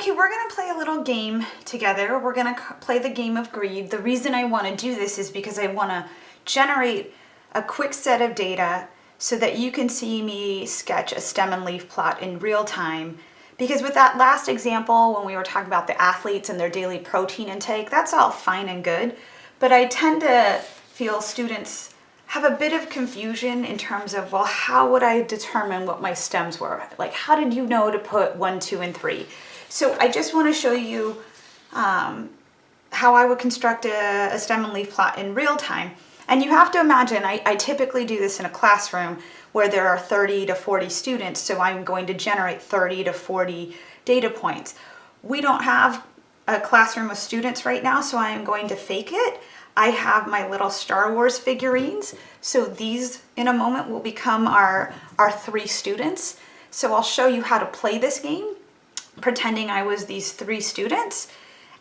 Okay, we're gonna play a little game together. We're gonna play the game of greed. The reason I wanna do this is because I wanna generate a quick set of data so that you can see me sketch a stem and leaf plot in real time. Because with that last example, when we were talking about the athletes and their daily protein intake, that's all fine and good. But I tend to feel students have a bit of confusion in terms of, well, how would I determine what my stems were? Like, how did you know to put one, two, and three? So I just want to show you um, how I would construct a, a, stem and leaf plot in real time. And you have to imagine, I, I typically do this in a classroom where there are 30 to 40 students, so I'm going to generate 30 to 40 data points. We don't have a classroom of students right now, so I am going to fake it. I have my little Star Wars figurines, so these in a moment will become our, our three students. So I'll show you how to play this game pretending I was these three students,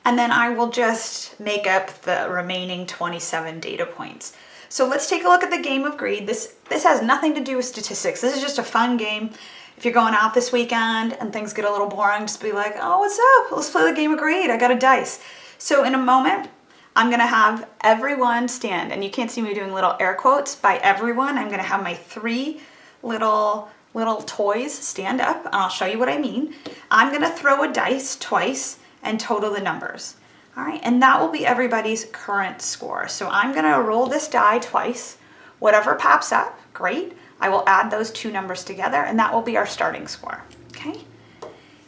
and then I will just make up the remaining 27 data points. So let's take a look at the game of greed. This, this has nothing to do with statistics. This is just a fun game. If you're going out this weekend and things get a little boring, just be like, oh, what's up? Let's play the game of greed. I got a dice. So in a moment, I'm gonna have everyone stand, and you can't see me doing little air quotes. By everyone, I'm gonna have my three little little toys stand up and I'll show you what I mean. I'm gonna throw a dice twice and total the numbers. All right, and that will be everybody's current score. So I'm gonna roll this die twice. Whatever pops up, great. I will add those two numbers together and that will be our starting score, okay?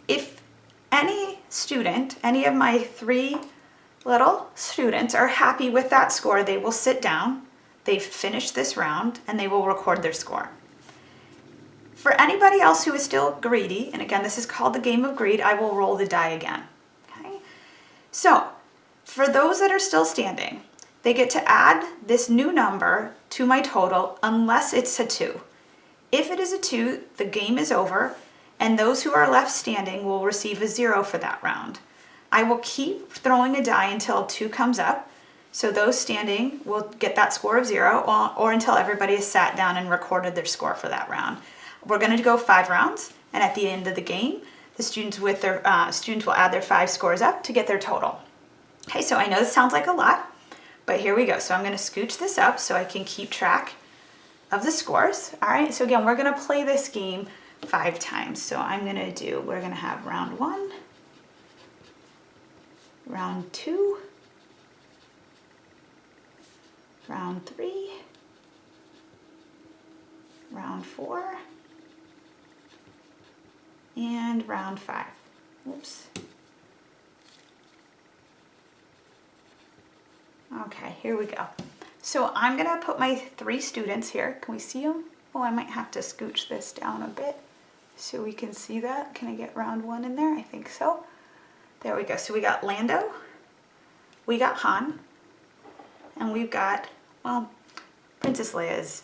If any student, any of my three little students are happy with that score, they will sit down, they've finished this round, and they will record their score. For anybody else who is still greedy, and again, this is called the game of greed, I will roll the die again. Okay? So, for those that are still standing, they get to add this new number to my total unless it's a two. If it is a two, the game is over, and those who are left standing will receive a zero for that round. I will keep throwing a die until two comes up, so those standing will get that score of zero, or, or until everybody has sat down and recorded their score for that round. We're going to go five rounds, and at the end of the game, the students with their uh, students will add their five scores up to get their total. Okay, so I know this sounds like a lot, but here we go. So I'm going to scooch this up so I can keep track of the scores. All right, so again, we're going to play this game five times. So I'm going to do, we're going to have round one, round two, round three, round four, and round five. Oops. Okay, here we go. So I'm gonna put my three students here. Can we see them? Oh, I might have to scooch this down a bit so we can see that. Can I get round one in there? I think so. There we go. So we got Lando, we got Han, and we've got, well, Princess Leia is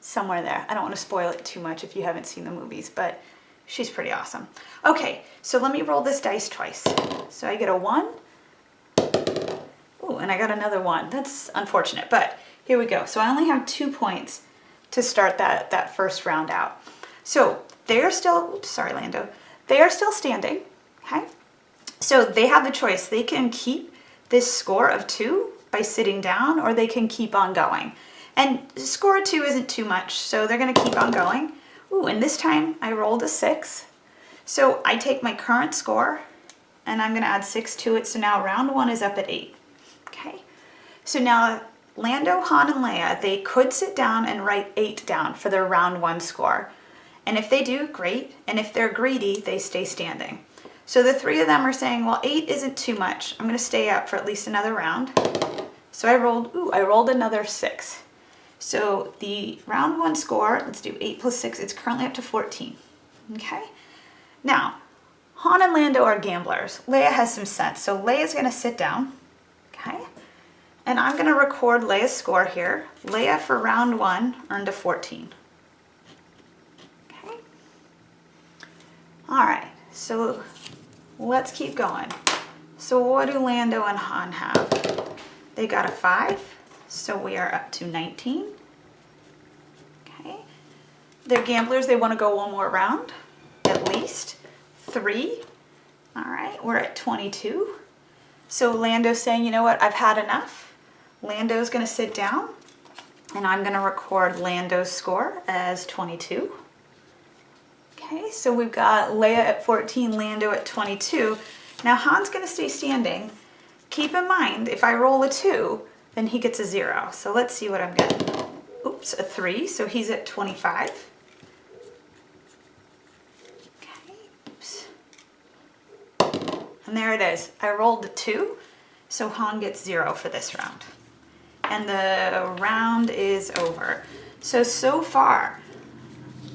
somewhere there. I don't want to spoil it too much if you haven't seen the movies, but She's pretty awesome. Okay, so let me roll this dice twice. So I get a one. Oh, and I got another one. That's unfortunate, but here we go. So I only have two points to start that, that first round out. So they're still, oops, sorry, Lando. They are still standing, okay? So they have the choice. They can keep this score of two by sitting down or they can keep on going. And score two isn't too much, so they're gonna keep on going. Ooh, and this time I rolled a six. So I take my current score and I'm gonna add six to it. So now round one is up at eight, okay? So now Lando, Han, and Leia, they could sit down and write eight down for their round one score. And if they do, great. And if they're greedy, they stay standing. So the three of them are saying, well, eight isn't too much. I'm gonna stay up for at least another round. So I rolled, ooh, I rolled another six. So the round one score, let's do 8 plus 6, it's currently up to 14. Okay? Now, Han and Lando are gamblers. Leia has some sense. So Leia's going to sit down. Okay? And I'm going to record Leia's score here. Leia for round one earned a 14. Okay? All right. So let's keep going. So what do Lando and Han have? They got a 5. So we are up to 19. Okay. They're gamblers. They want to go one more round, at least. Three. All right, we're at 22. So Lando's saying, you know what, I've had enough. Lando's gonna sit down and I'm gonna record Lando's score as 22. Okay, so we've got Leia at 14, Lando at 22. Now Han's gonna stay standing. Keep in mind, if I roll a two, then he gets a zero. So let's see what I'm getting. Oops, a three, so he's at 25. Okay, oops. And there it is. I rolled a two, so Han gets zero for this round. And the round is over. So, so far,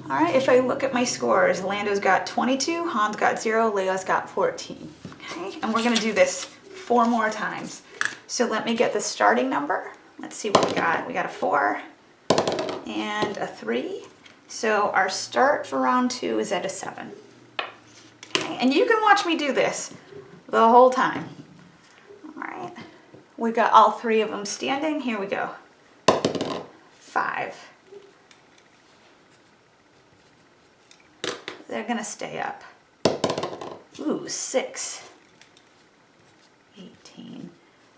all right, if I look at my scores, Lando's got 22, Han's got zero, Leia's got 14. Okay, and we're gonna do this four more times. So let me get the starting number. Let's see what we got. We got a four and a three. So our start for round two is at a seven. Okay, and you can watch me do this the whole time. All right, we got all three of them standing. Here we go. Five. They're gonna stay up. Ooh, six.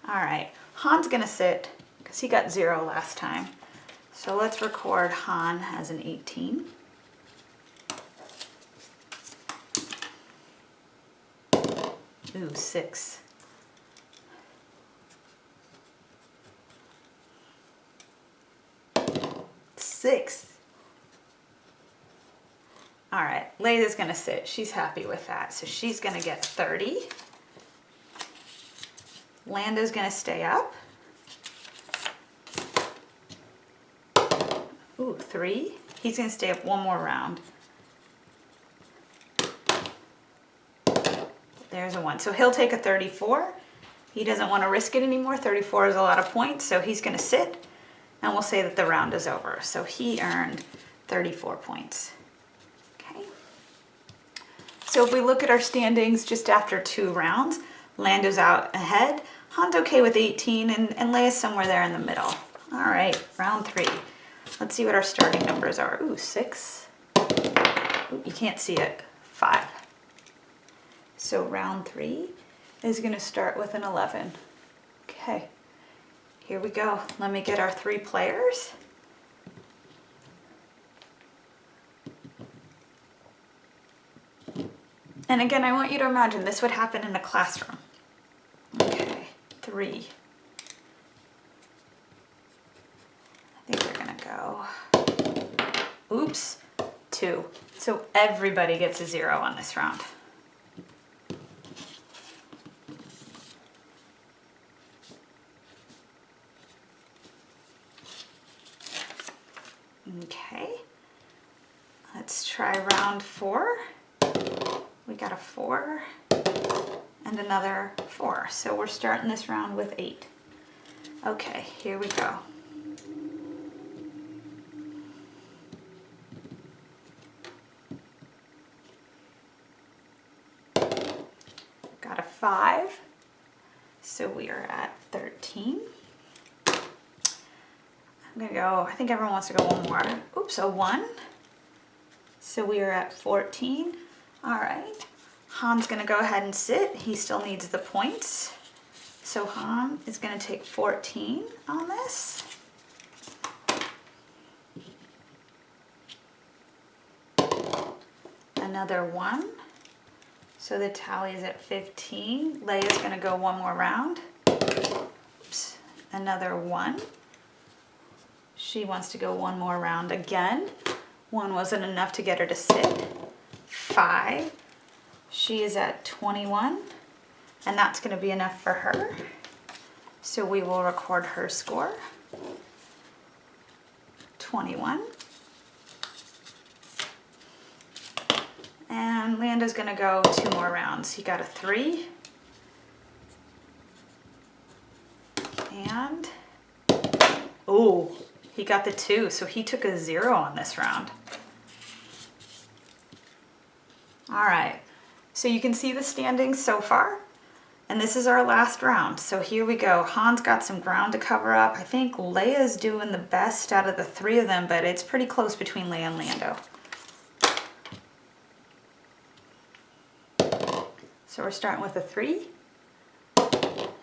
18. All right, Han's gonna sit because he got zero last time. So let's record Han as an 18. Ooh, six. Six. All right, Leia's gonna sit. She's happy with that. So she's gonna get 30. Lando's gonna stay up. Ooh, three. He's gonna stay up one more round. There's a one. So he'll take a 34. He doesn't want to risk it anymore. 34 is a lot of points, so he's gonna sit and we'll say that the round is over. So he earned 34 points. Okay. So if we look at our standings just after two rounds, Lando's out ahead. Han's okay with 18 and, and Leia's somewhere there in the middle. All right, round three. Let's see what our starting numbers are. Ooh, six. Ooh, you can't see it. Five. So round three is gonna start with an 11. Okay, here we go. Let me get our three players. And again, I want you to imagine this would happen in a classroom. Three. I think they're gonna go, oops, two. So everybody gets a zero on this round. Okay, let's try round four. We got a four and another four. So we're starting this round with eight. Okay, here we go. Got a five. So we are at 13. I'm gonna go, I think everyone wants to go one more. Oops, a one. So we are at 14. All right. Han's gonna go ahead and sit. He still needs the points. So Han is gonna take 14 on this. Another one. So the tally is at 15. Leia's gonna go one more round. Oops, another one. She wants to go one more round again. One wasn't enough to get her to sit. Five. She is at 21 and that's gonna be enough for her. So we will record her score. 21. And Lando's gonna go two more rounds. He got a three. And, oh, he got the two, so he took a zero on this round. All right, so you can see the standings so far. And this is our last round. So here we go. Han's got some ground to cover up. I think Leia's doing the best out of the three of them, but it's pretty close between Leia and Lando. So we're starting with a three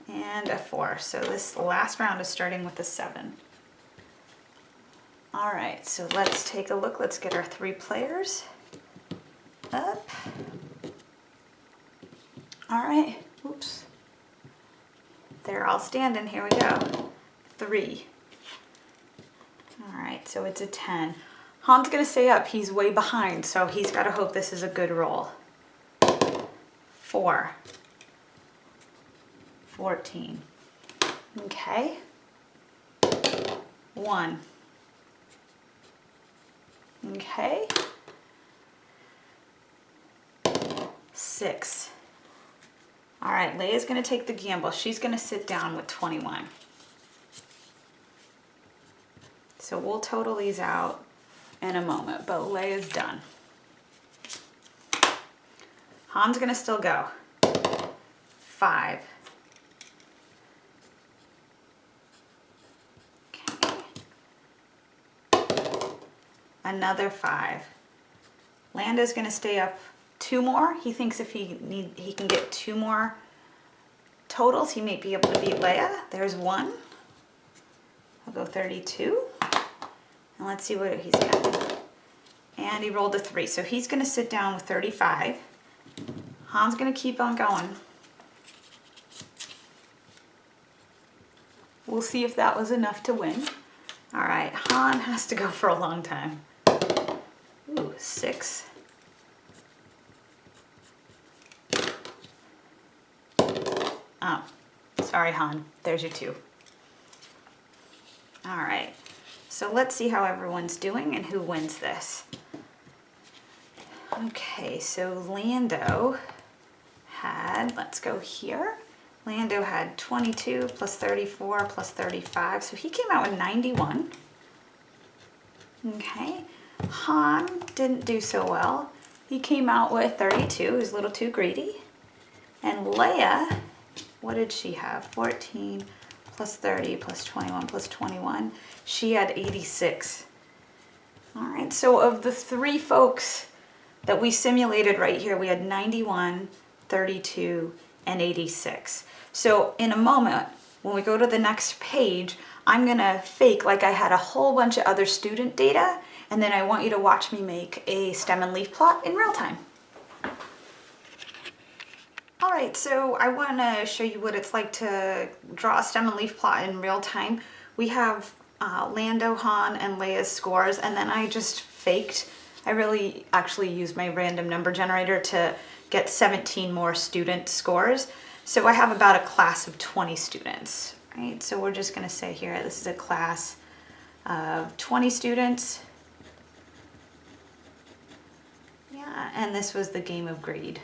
and a four. So this last round is starting with a seven. All right, so let's take a look. Let's get our three players up. All right, oops. They're all standing, here we go. Three. All right, so it's a 10. Han's gonna stay up, he's way behind, so he's gotta hope this is a good roll. Four. 14. Okay. One. Okay. Six. All right, Leia's gonna take the gamble. She's gonna sit down with 21. So we'll total these out in a moment, but Leia's done. Han's gonna still go. Five. another five. Lando's gonna stay up two more. He thinks if he need he can get two more totals, he may be able to beat Leia. There's one. I'll go 32. And let's see what he's got. And he rolled a three. So he's gonna sit down with 35. Han's gonna keep on going. We'll see if that was enough to win. All right, Han has to go for a long time. Ooh, six. Oh, sorry, Han. There's your two. All right, so let's see how everyone's doing and who wins this. Okay, so Lando had, let's go here. Lando had 22 plus 34 plus 35, so he came out with 91. Okay, Han didn't do so well. He came out with 32, he was a little too greedy. And Leia, what did she have? 14 plus 30 plus 21 plus 21. She had 86. All right, so of the three folks that we simulated right here, we had 91, 32, and 86. So in a moment, when we go to the next page, I'm gonna fake like I had a whole bunch of other student data and then I want you to watch me make a stem and leaf plot in real time. All right, so I wanna show you what it's like to draw a stem and leaf plot in real time. We have uh, Lando, Han, and Leia's scores, and then I just faked. I really actually used my random number generator to get 17 more student scores. So I have about a class of 20 students, right? So we're just gonna say here, this is a class of 20 students. Yeah, and this was the game of greed.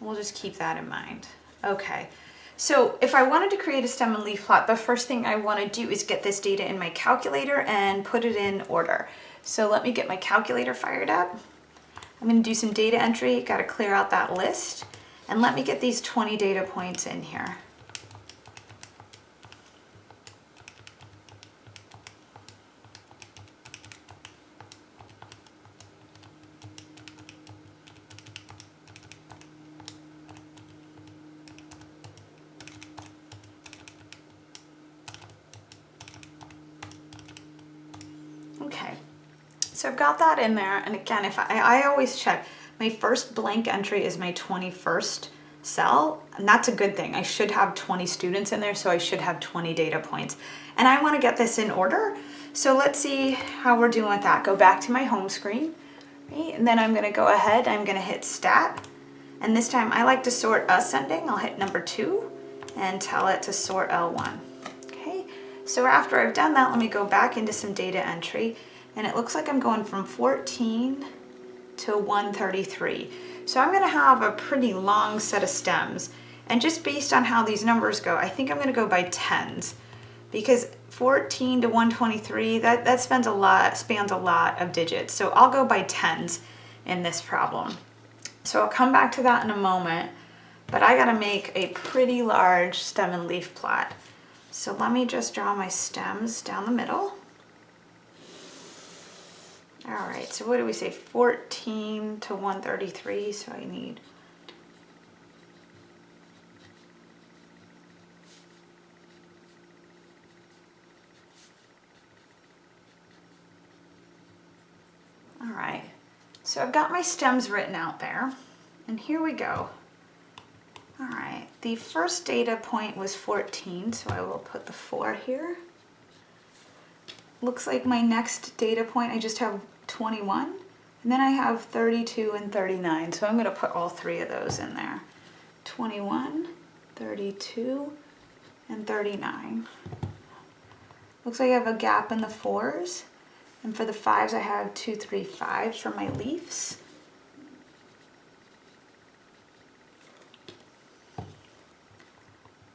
We'll just keep that in mind. Okay, so if I wanted to create a stem and leaf plot, the first thing I wanna do is get this data in my calculator and put it in order. So let me get my calculator fired up. I'm gonna do some data entry, gotta clear out that list, and let me get these 20 data points in here. So I've got that in there. And again, if I, I always check, my first blank entry is my 21st cell. And that's a good thing. I should have 20 students in there, so I should have 20 data points. And I wanna get this in order. So let's see how we're doing with that. Go back to my home screen, right? And then I'm gonna go ahead, I'm gonna hit stat. And this time I like to sort ascending. I'll hit number two and tell it to sort L1. Okay, so after I've done that, let me go back into some data entry and it looks like I'm going from 14 to 133. So I'm gonna have a pretty long set of stems. And just based on how these numbers go, I think I'm gonna go by tens because 14 to 123, that, that spans a lot, spans a lot of digits. So I'll go by tens in this problem. So I'll come back to that in a moment, but I gotta make a pretty large stem and leaf plot. So let me just draw my stems down the middle. All right, so what do we say? 14 to 133, so I need All right, so I've got my stems written out there, and here we go. All right, the first data point was 14, so I will put the 4 here. Looks like my next data point, I just have 21, and then I have 32 and 39, so I'm going to put all three of those in there. 21, 32, and 39. Looks like I have a gap in the 4s, and for the 5s I have 2, 3, 5 for my leaves.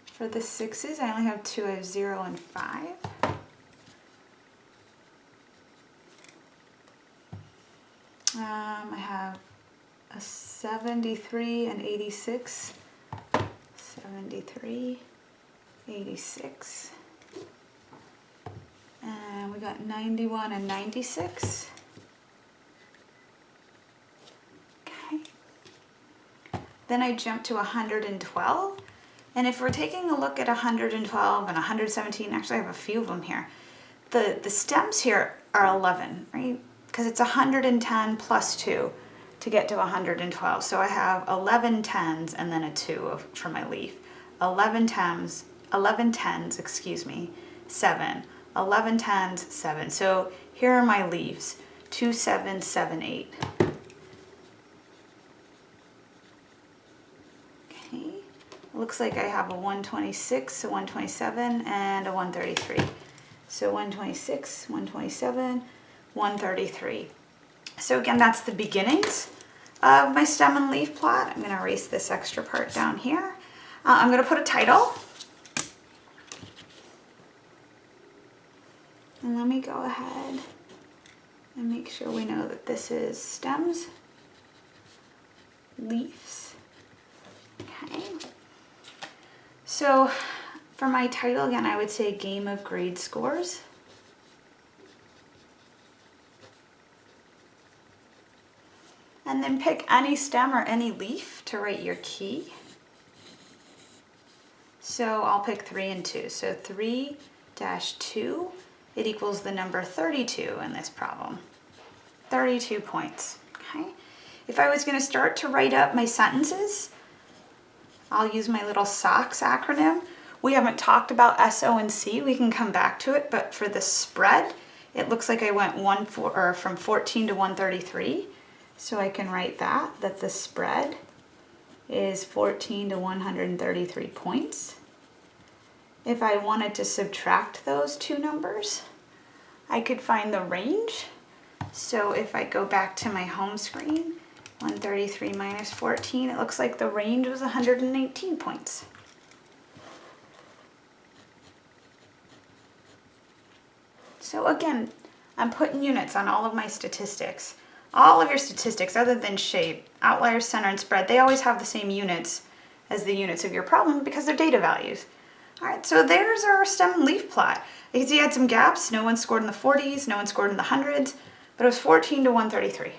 For the sixes, I only have two, I have zero and five. Um, I have a 73 and 86. 73, 86. And we got 91 and 96. Okay. Then I jump to 112. And if we're taking a look at 112 and 117, actually I have a few of them here, the, the stems here are 11, right? Because it's 110 plus 2 to get to 112. So I have 11 tens and then a 2 for my leaf. 11 tens, 11 tens, excuse me, 7. 11 tens, 7. So here are my leaves, 2, 7, 7, 8. looks like I have a 126, a 127, and a 133. So 126, 127, 133. So again, that's the beginnings of my stem and leaf plot. I'm going to erase this extra part down here. Uh, I'm going to put a title. And let me go ahead and make sure we know that this is stems, leaves. Okay. So for my title, again, I would say Game of Greed Scores. And then pick any stem or any leaf to write your key. So I'll pick 3 and 2. So 3 dash 2, it equals the number 32 in this problem. 32 points, okay? If I was going to start to write up my sentences, I'll use my little SOCS acronym. We haven't talked about S, O, and C. We can come back to it, but for the spread, it looks like I went one for, or from 14 to 133. So I can write that, that the spread is 14 to 133 points. If I wanted to subtract those two numbers, I could find the range. So if I go back to my home screen 133 minus 14, it looks like the range was 118 points. So again, I'm putting units on all of my statistics. All of your statistics, other than shape, outlier, center, and spread, they always have the same units as the units of your problem because they're data values. All right, so there's our stem leaf plot. You can see I had some gaps. No one scored in the 40s, no one scored in the hundreds, but it was 14 to 133.